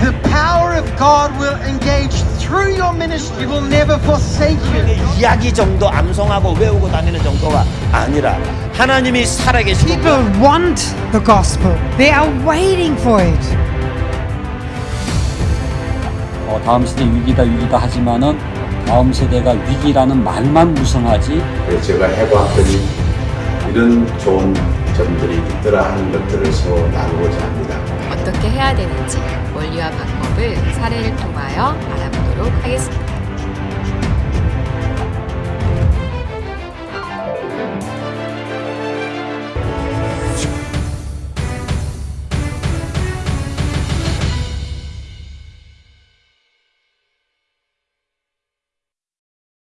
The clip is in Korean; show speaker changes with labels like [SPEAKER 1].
[SPEAKER 1] The power of God will engage through your ministry, will never forsake you.
[SPEAKER 2] 이야기 정도 암송하고 외우고 다니는 정도가 아니라 하나님이 살아계시고
[SPEAKER 3] People want the gospel. They are waiting for it.
[SPEAKER 4] 어, 다음 세대 위기다 위기다 하지만은 다음 세대가 위기라는 말만 무성하지
[SPEAKER 5] 그래서 제가 해봤더니 이런 좋은 점들이 있더라 하는 것들을 서로.
[SPEAKER 6] 어떻게 해야 되는지 원리와 방법을 사례를 통하여 알아보도록 하겠습니다.